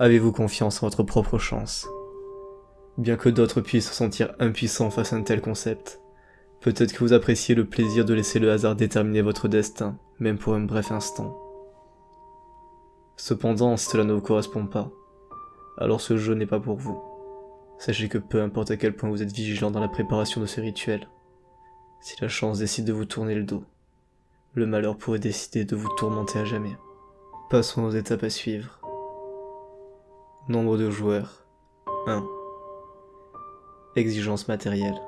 Avez-vous confiance en votre propre chance? Bien que d'autres puissent se sentir impuissants face à un tel concept, peut-être que vous appréciez le plaisir de laisser le hasard déterminer votre destin, même pour un bref instant. Cependant, cela ne vous correspond pas, alors ce jeu n'est pas pour vous. Sachez que peu importe à quel point vous êtes vigilant dans la préparation de ce rituel, si la chance décide de vous tourner le dos, le malheur pourrait décider de vous tourmenter à jamais. Passons aux étapes à suivre. Nombre de joueurs 1. Exigence matérielle.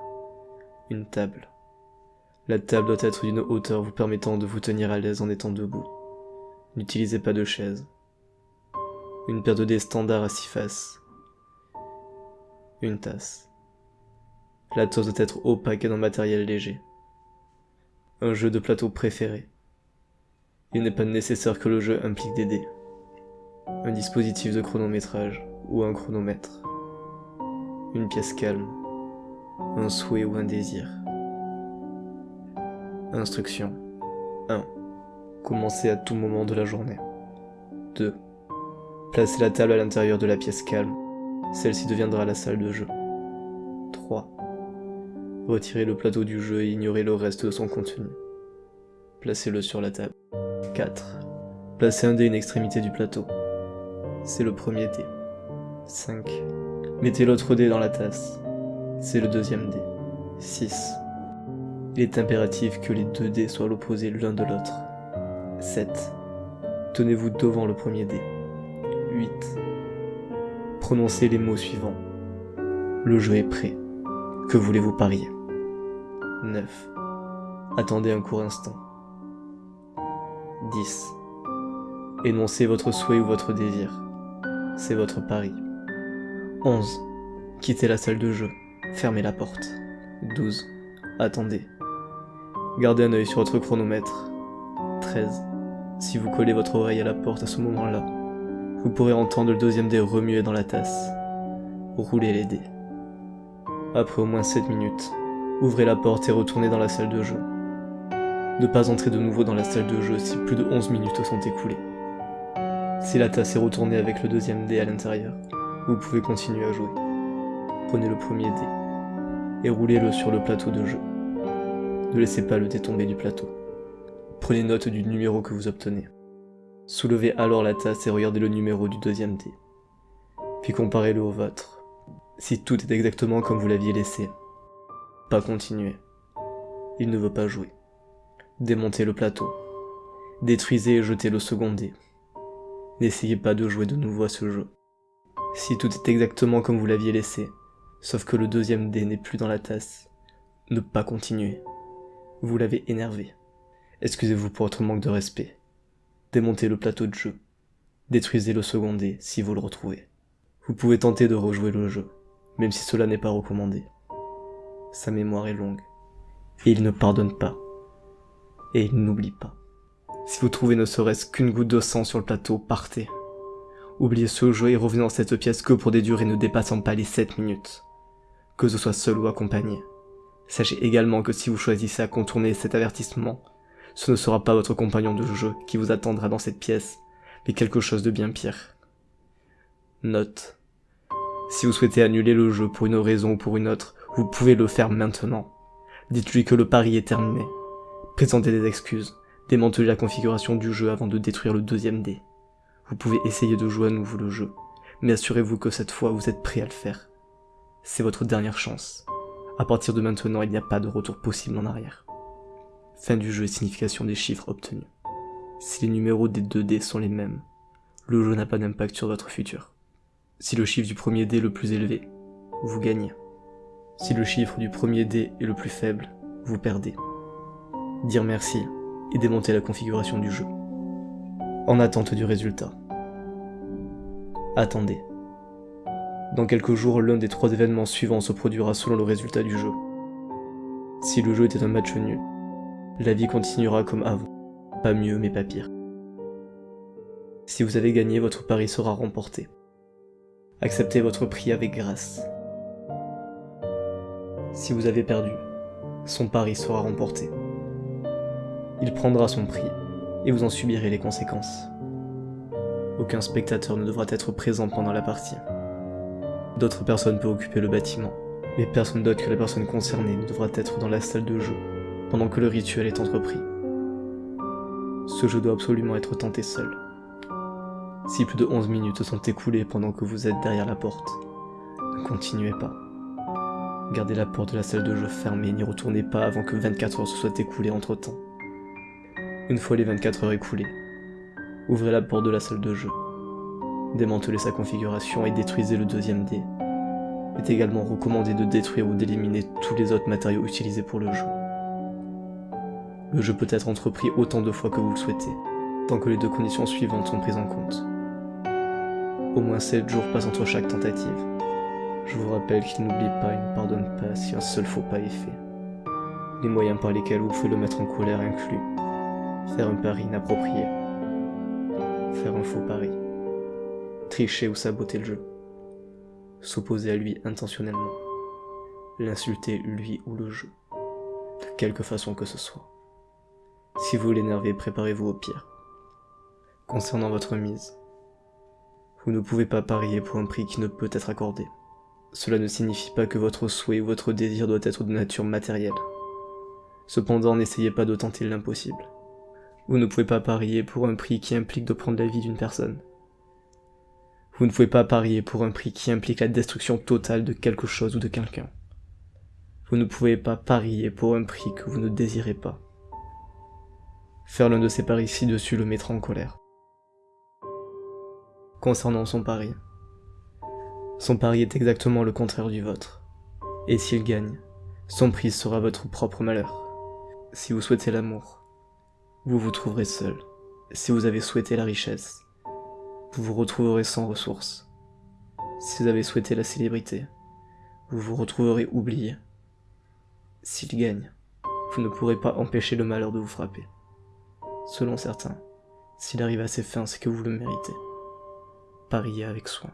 Une table. La table doit être d'une hauteur vous permettant de vous tenir à l'aise en étant debout. N'utilisez pas de chaise. Une paire de dés standards à six faces. Une tasse. La tasse doit être opaque et d'un matériel léger. Un jeu de plateau préféré. Il n'est pas nécessaire que le jeu implique des dés. Un dispositif de chronométrage ou un chronomètre. Une pièce calme. Un souhait ou un désir. Instruction 1. Commencez à tout moment de la journée. 2. Placez la table à l'intérieur de la pièce calme. Celle-ci deviendra la salle de jeu. 3. Retirez le plateau du jeu et ignorez le reste de son contenu. Placez-le sur la table. 4. Placez un dé à une extrémité du plateau. C'est le premier dé. 5. Mettez l'autre dé dans la tasse. C'est le deuxième dé. 6. Il est impératif que les deux dés soient l'opposé l'un de l'autre. 7. Tenez-vous devant le premier dé. 8. Prononcez les mots suivants. Le jeu est prêt. Que voulez-vous parier? 9. Attendez un court instant. 10. Énoncez votre souhait ou votre désir. C'est votre pari. 11. Quittez la salle de jeu. Fermez la porte. 12. Attendez. Gardez un œil sur votre chronomètre. 13. Si vous collez votre oreille à la porte à ce moment-là, vous pourrez entendre le deuxième dé remuer dans la tasse. Roulez les dés. Après au moins 7 minutes, ouvrez la porte et retournez dans la salle de jeu. Ne pas entrer de nouveau dans la salle de jeu si plus de 11 minutes sont écoulées. Si la tasse est retournée avec le deuxième dé à l'intérieur, vous pouvez continuer à jouer. Prenez le premier dé et roulez-le sur le plateau de jeu. Ne laissez pas le dé tomber du plateau. Prenez note du numéro que vous obtenez. Soulevez alors la tasse et regardez le numéro du deuxième dé. Puis comparez-le au vôtre. Si tout est exactement comme vous l'aviez laissé, pas continuer. Il ne veut pas jouer. Démontez le plateau. Détruisez et jetez le second dé. N'essayez pas de jouer de nouveau à ce jeu. Si tout est exactement comme vous l'aviez laissé, sauf que le deuxième dé n'est plus dans la tasse, ne pas continuer. Vous l'avez énervé. Excusez-vous pour votre manque de respect. Démontez le plateau de jeu. Détruisez le second dé si vous le retrouvez. Vous pouvez tenter de rejouer le jeu, même si cela n'est pas recommandé. Sa mémoire est longue. Et il ne pardonne pas. Et il n'oublie pas. Si vous trouvez ne serait-ce qu'une goutte de sang sur le plateau, partez. Oubliez ce jeu et revenez dans cette pièce que pour des durées ne dépassant pas les 7 minutes. Que ce soit seul ou accompagné. Sachez également que si vous choisissez à contourner cet avertissement, ce ne sera pas votre compagnon de jeu qui vous attendra dans cette pièce, mais quelque chose de bien pire. Note. Si vous souhaitez annuler le jeu pour une raison ou pour une autre, vous pouvez le faire maintenant. Dites-lui que le pari est terminé. Présentez des excuses. Démantelez la configuration du jeu avant de détruire le deuxième dé. Vous pouvez essayer de jouer à nouveau le jeu, mais assurez-vous que cette fois vous êtes prêt à le faire. C'est votre dernière chance. À partir de maintenant, il n'y a pas de retour possible en arrière. Fin du jeu et signification des chiffres obtenus. Si les numéros des deux dés sont les mêmes, le jeu n'a pas d'impact sur votre futur. Si le chiffre du premier dé est le plus élevé, vous gagnez. Si le chiffre du premier dé est le plus faible, vous perdez. Dire merci et démonter la configuration du jeu. En attente du résultat. Attendez. Dans quelques jours, l'un des trois événements suivants se produira selon le résultat du jeu. Si le jeu était un match nul, la vie continuera comme avant. Pas mieux mais pas pire. Si vous avez gagné, votre pari sera remporté. Acceptez votre prix avec grâce. Si vous avez perdu, son pari sera remporté. Il prendra son prix et vous en subirez les conséquences. Aucun spectateur ne devra être présent pendant la partie. D'autres personnes peuvent occuper le bâtiment, mais personne d'autre que la personne concernée ne devra être dans la salle de jeu pendant que le rituel est entrepris. Ce jeu doit absolument être tenté seul. Si plus de 11 minutes sont écoulées pendant que vous êtes derrière la porte, ne continuez pas. Gardez la porte de la salle de jeu fermée et n'y retournez pas avant que 24 heures se soient écoulées entre temps. Une fois les 24 heures écoulées, ouvrez la porte de la salle de jeu, démantelez sa configuration et détruisez le deuxième dé. Il est également recommandé de détruire ou d'éliminer tous les autres matériaux utilisés pour le jeu. Le jeu peut être entrepris autant de fois que vous le souhaitez, tant que les deux conditions suivantes sont prises en compte. Au moins 7 jours passent entre chaque tentative. Je vous rappelle qu'il n'oublie pas et ne pardonne pas si un seul faux pas est fait. Les moyens par lesquels vous pouvez le mettre en colère incluent faire un pari inapproprié, faire un faux pari, tricher ou saboter le jeu, s'opposer à lui intentionnellement, l'insulter lui ou le jeu, de quelque façon que ce soit. Si vous l'énervez, préparez-vous au pire. Concernant votre mise, vous ne pouvez pas parier pour un prix qui ne peut être accordé. Cela ne signifie pas que votre souhait ou votre désir doit être de nature matérielle. Cependant, n'essayez pas de tenter l'impossible. Vous ne pouvez pas parier pour un prix qui implique de prendre la vie d'une personne. Vous ne pouvez pas parier pour un prix qui implique la destruction totale de quelque chose ou de quelqu'un. Vous ne pouvez pas parier pour un prix que vous ne désirez pas. Faire l'un de ces paris ci-dessus le mettra en colère. Concernant son pari. Son pari est exactement le contraire du vôtre. Et s'il gagne, son prix sera votre propre malheur. Si vous souhaitez l'amour, vous vous trouverez seul. Si vous avez souhaité la richesse, vous vous retrouverez sans ressources. Si vous avez souhaité la célébrité, vous vous retrouverez oublié. S'il gagne, vous ne pourrez pas empêcher le malheur de vous frapper. Selon certains, s'il arrive à ses fins, c'est que vous le méritez. Pariez avec soin.